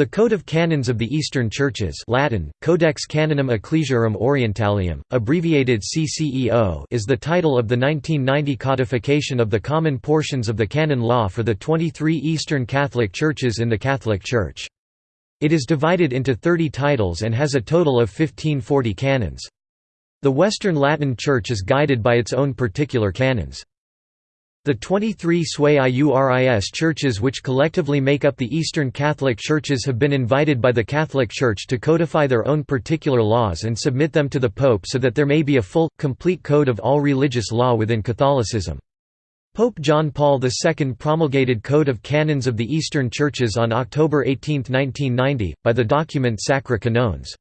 The Code of Canons of the Eastern Churches Latin, Codex Canonum Ecclesiarum Orientalium, abbreviated CCEO is the title of the 1990 codification of the common portions of the canon law for the 23 Eastern Catholic Churches in the Catholic Church. It is divided into 30 titles and has a total of 1540 canons. The Western Latin Church is guided by its own particular canons. The 23 Sui Iuris churches which collectively make up the Eastern Catholic Churches have been invited by the Catholic Church to codify their own particular laws and submit them to the Pope so that there may be a full, complete code of all religious law within Catholicism. Pope John Paul II promulgated Code of Canons of the Eastern Churches on October 18, 1990, by the document Sacri Canones.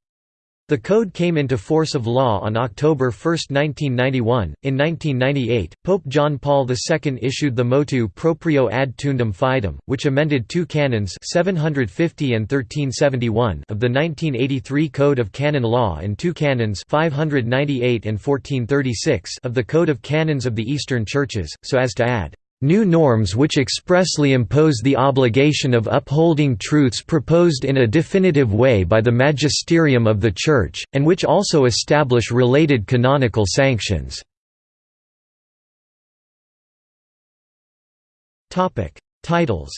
The code came into force of law on October 1, 1991. In 1998, Pope John Paul II issued the Motu Proprio ad Tuendam Fidem, which amended two canons 750 and 1371 of the 1983 Code of Canon Law and two canons 598 and 1436 of the Code of Canons of the Eastern Churches, so as to add New norms which expressly impose the obligation of upholding truths proposed in a definitive way by the magisterium of the Church, and which also establish related canonical sanctions. Titles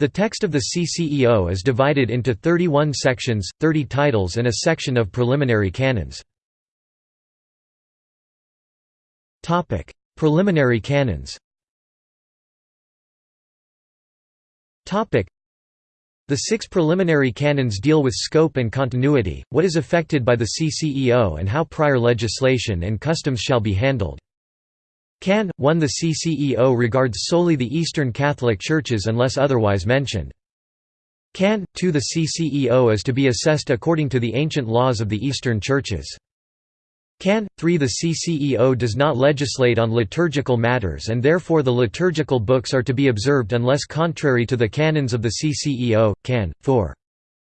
The text of the CCEO is divided into 31 sections, 30 titles and a section of preliminary canons. Topic: Preliminary canons. Topic: The six preliminary canons deal with scope and continuity, what is affected by the CCEO and how prior legislation and customs shall be handled. Can. 1 The CCEO regards solely the Eastern Catholic Churches unless otherwise mentioned. Can. 2 The CCEO is to be assessed according to the ancient laws of the Eastern Churches. Can. 3 The CCEO does not legislate on liturgical matters and therefore the liturgical books are to be observed unless contrary to the canons of the CCEO. Can. 4.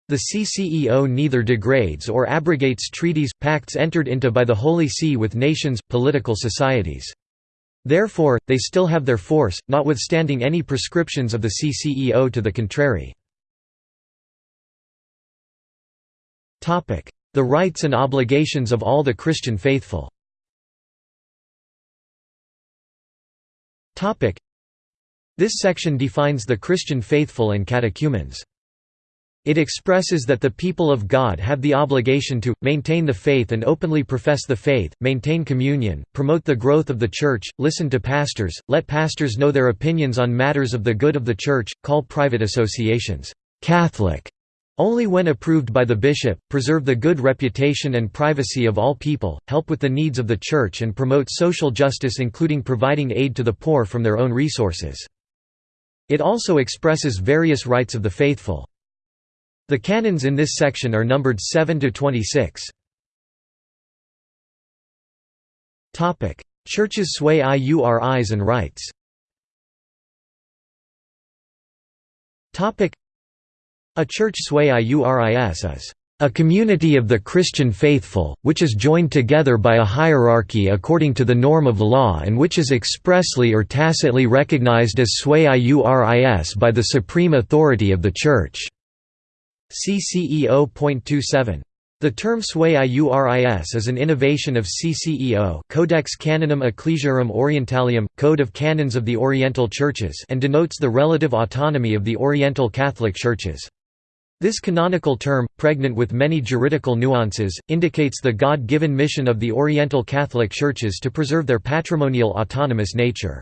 The CCEO neither degrades or abrogates treaties, pacts entered into by the Holy See with nations, political societies. Therefore, they still have their force, notwithstanding any prescriptions of the CCEO to the contrary. The rights and obligations of all the Christian faithful This section defines the Christian faithful and catechumens. It expresses that the people of God have the obligation to, maintain the faith and openly profess the faith, maintain communion, promote the growth of the Church, listen to pastors, let pastors know their opinions on matters of the good of the Church, call private associations, "'Catholic' Only when approved by the bishop, preserve the good reputation and privacy of all people, help with the needs of the Church and promote social justice including providing aid to the poor from their own resources. It also expresses various rights of the faithful. The canons in this section are numbered 7 to 26. Topic: Churches sui iuris and rights a church sui iuris is a community of the Christian faithful, which is joined together by a hierarchy according to the norm of law and which is expressly or tacitly recognized as sui iuris by the supreme authority of the Church." CCEO.27 the term sui iuris is an innovation of CCEO Codex Canonum Ecclesiarum Orientalium, Code of Canons of the Oriental Churches and denotes the relative autonomy of the Oriental Catholic Churches. This canonical term, pregnant with many juridical nuances, indicates the God-given mission of the Oriental Catholic Churches to preserve their patrimonial autonomous nature.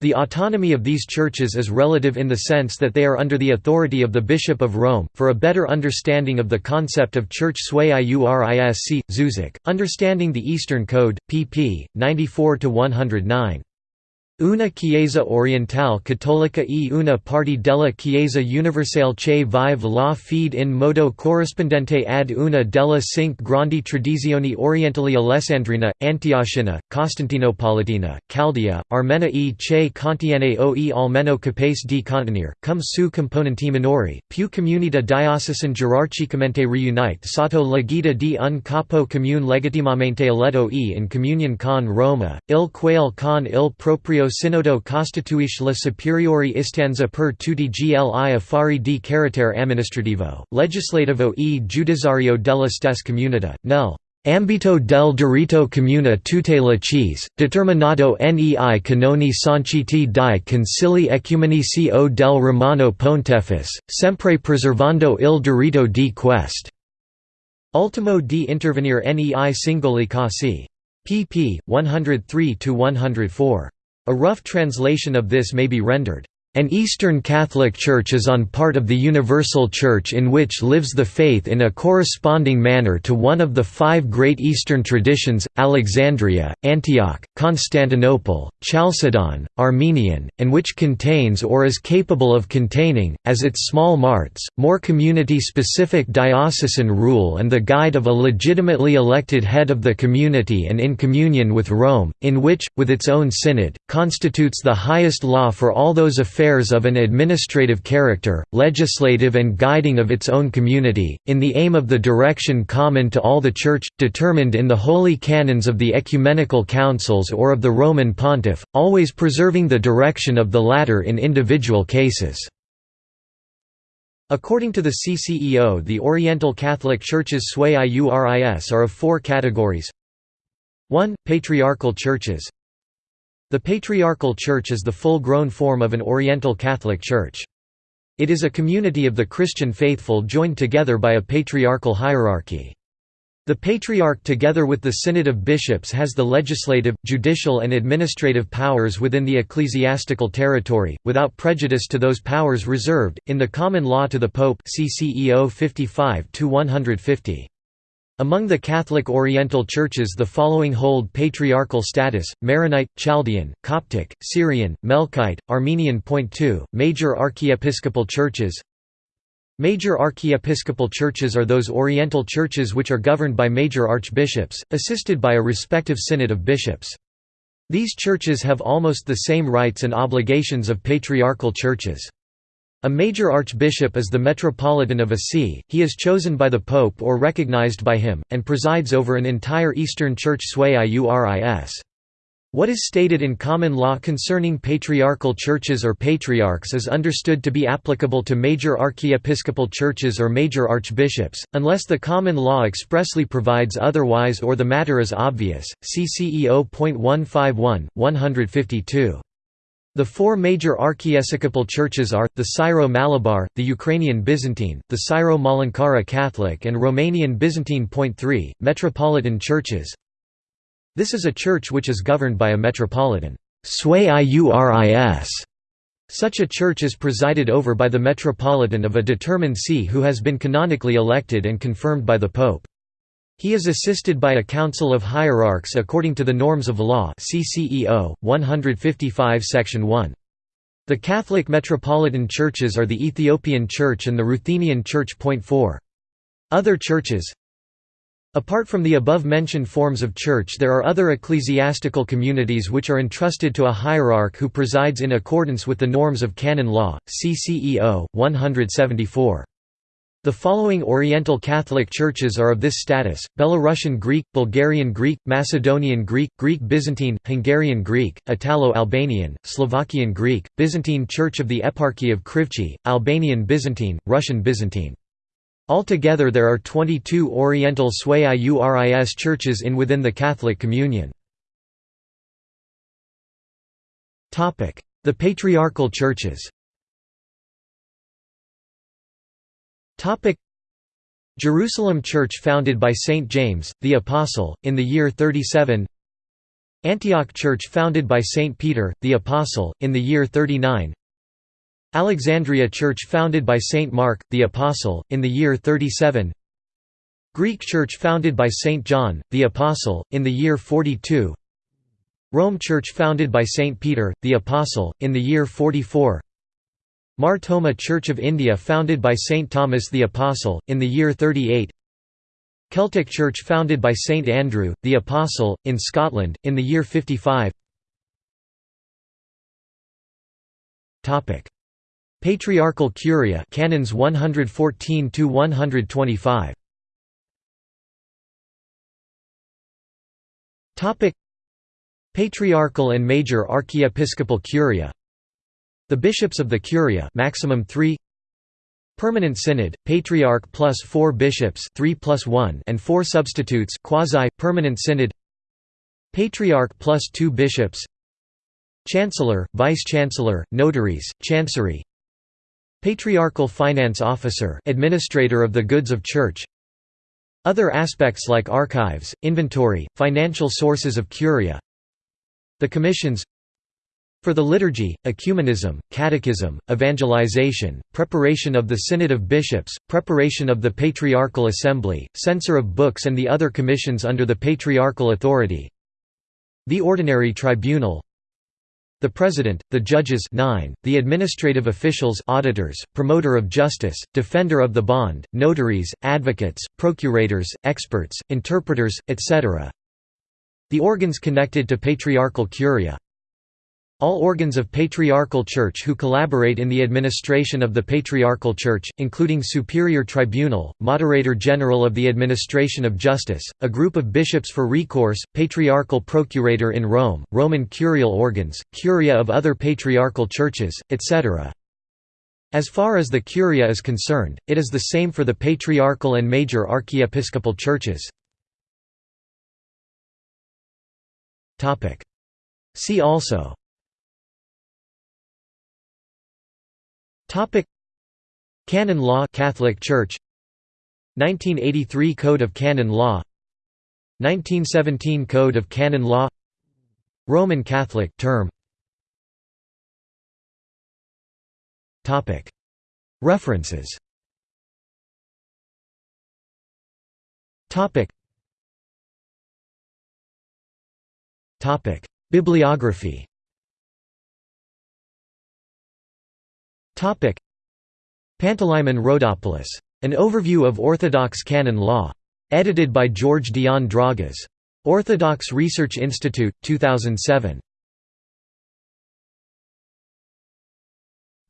The autonomy of these churches is relative in the sense that they are under the authority of the Bishop of Rome. For a better understanding of the concept of Church sui iuris see, Žužek, Understanding the Eastern Code, pp. 94 109. Una Chiesa Orientale Cattolica e una parte della Chiesa Universale che vive la fede in modo corrispondente ad una delle cinque grandi tradizioni orientali Alessandrina, Antiochina, Costantinopolitina, Chaldea, Armena e che contiene oe almeno capace di contenere, cum su componenti minori, più comunità diocesan gerarchicamente riunite sotto la guida di un capo comune legittimamente eletto e in communion con Roma, il quale con il proprio Synodo costituisce la superiore istanza per tutti gli affari di carattere amministrativo, legislativo e giudiziario della stessa comunità, nel Ambito del diritto comune tutela cheese, determinato nei canoni sanciti dai concili ecumenici o del Romano Pontefice, sempre preservando il diritto di quest. Ultimo di intervenire nei singoli casi. pp. 103–104. A rough translation of this may be rendered, an Eastern Catholic Church is on part of the Universal Church in which lives the faith in a corresponding manner to one of the five great Eastern traditions, Alexandria, Antioch, Constantinople, Chalcedon, Armenian, and which contains or is capable of containing, as its small marts, more community-specific diocesan rule and the guide of a legitimately elected head of the community and in communion with Rome, in which, with its own synod, constitutes the highest law for all those affairs affairs of an administrative character, legislative and guiding of its own community, in the aim of the direction common to all the Church, determined in the holy canons of the ecumenical councils or of the Roman pontiff, always preserving the direction of the latter in individual cases. According to the CCEO the Oriental Catholic Churches sui iuris are of four categories 1. Patriarchal churches the Patriarchal Church is the full-grown form of an Oriental Catholic Church. It is a community of the Christian faithful joined together by a patriarchal hierarchy. The Patriarch together with the Synod of Bishops has the legislative, judicial and administrative powers within the ecclesiastical territory, without prejudice to those powers reserved, in the common law to the Pope CCEO 55 150. Among the Catholic Oriental churches the following hold patriarchal status, Maronite, Chaldean, Coptic, Syrian, Melkite, Armenian. Point 2, major archiepiscopal churches Major archiepiscopal churches are those Oriental churches which are governed by major archbishops, assisted by a respective synod of bishops. These churches have almost the same rights and obligations of patriarchal churches. A major archbishop is the metropolitan of a see, he is chosen by the pope or recognized by him, and presides over an entire Eastern Church sui iuris. What is stated in common law concerning patriarchal churches or patriarchs is understood to be applicable to major archiepiscopal churches or major archbishops, unless the common law expressly provides otherwise or the matter is obvious. CCEO.151, 152. The four major archiepiscopal churches are, the Syro-Malabar, the Ukrainian Byzantine, the Syro-Malankara Catholic and Romanian Byzantine. Point 3, Metropolitan churches This is a church which is governed by a metropolitan Such a church is presided over by the metropolitan of a determined see who has been canonically elected and confirmed by the pope. He is assisted by a council of hierarchs according to the norms of law CCEO 155 section 1. The Catholic metropolitan churches are the Ethiopian Church and the Ruthenian Church. Point 4. Other churches Apart from the above-mentioned forms of church there are other ecclesiastical communities which are entrusted to a hierarch who presides in accordance with the norms of canon law, CCEO 174. The following Oriental Catholic churches are of this status, Belarusian Greek, Bulgarian Greek, Macedonian Greek, Greek Byzantine, Hungarian Greek, Italo-Albanian, Slovakian Greek, Byzantine Church of the Eparchy of Križevci, Albanian Byzantine, Russian Byzantine. Altogether there are 22 Oriental Sui Iuris churches in within the Catholic Communion. The Patriarchal Churches Jerusalem Church founded by Saint James, the Apostle, in the year 37 Antioch Church founded by Saint Peter, the Apostle, in the year 39 Alexandria Church founded by Saint Mark, the Apostle, in the year 37 Greek Church founded by Saint John, the Apostle, in the year 42 Rome Church founded by Saint Peter, the Apostle, in the year 44 Mar Thoma Church of India founded by Saint Thomas the Apostle, in the year 38 Celtic Church founded by Saint Andrew, the Apostle, in Scotland, in the year 55 Patriarchal Curia Canons 114 to 125 Topic. Patriarchal and Major Archiepiscopal Curia The Bishops of the Curia maximum 3 Permanent Synod, Patriarch plus 4 bishops 3 plus 1 and 4 substitutes quasi-permanent Synod. Patriarch plus 2 bishops. Chancellor, Vice-Chancellor, Notaries, Chancery. Patriarchal Finance Officer Administrator of the Goods of Church. Other aspects like archives, inventory, financial sources of Curia. The commissions for the liturgy, ecumenism, catechism, evangelization, preparation of the Synod of Bishops, preparation of the Patriarchal Assembly, censor of books and the other commissions under the patriarchal authority. The Ordinary Tribunal. The President, the judges 9, the administrative officials auditors, promoter of justice, defender of the bond, notaries, advocates, procurators, experts, interpreters, etc. The organs connected to patriarchal curia all organs of Patriarchal Church who collaborate in the administration of the Patriarchal Church, including Superior Tribunal, Moderator General of the Administration of Justice, a group of bishops for recourse, Patriarchal Procurator in Rome, Roman curial organs, curia of other Patriarchal churches, etc. As far as the curia is concerned, it is the same for the Patriarchal and Major Archiepiscopal churches. See also Topic. Canon Law Catholic Church. 1983 Code of Canon Law. 1917 Code of Canon Law. Roman Catholic term. Topic. References. Topic. Topic. Bibliography Topic Panteleimon Rhodopoulos. An Overview of Orthodox Canon Law. Edited by George Dion Dragas. Orthodox Research Institute, 2007.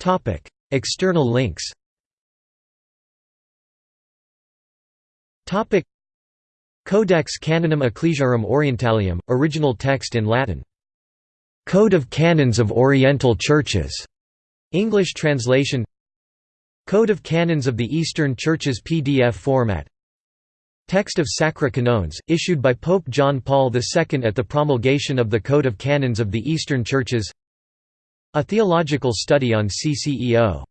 Topic External links Topic Codex Canonum Ecclesiarum Orientalium, original text in Latin. Code of Canons of Oriental Churches. English translation. Code of Canons of the Eastern Churches PDF format. Text of Sacri Canones, issued by Pope John Paul II at the promulgation of the Code of Canons of the Eastern Churches. A theological study on CCEO